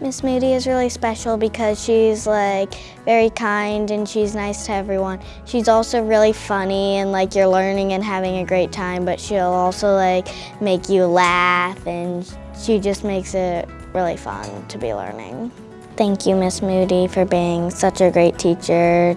Miss Moody is really special because she's like very kind and she's nice to everyone. She's also really funny and like you're learning and having a great time, but she'll also like make you laugh and she just makes it really fun to be learning. Thank you, Miss Moody, for being such a great teacher.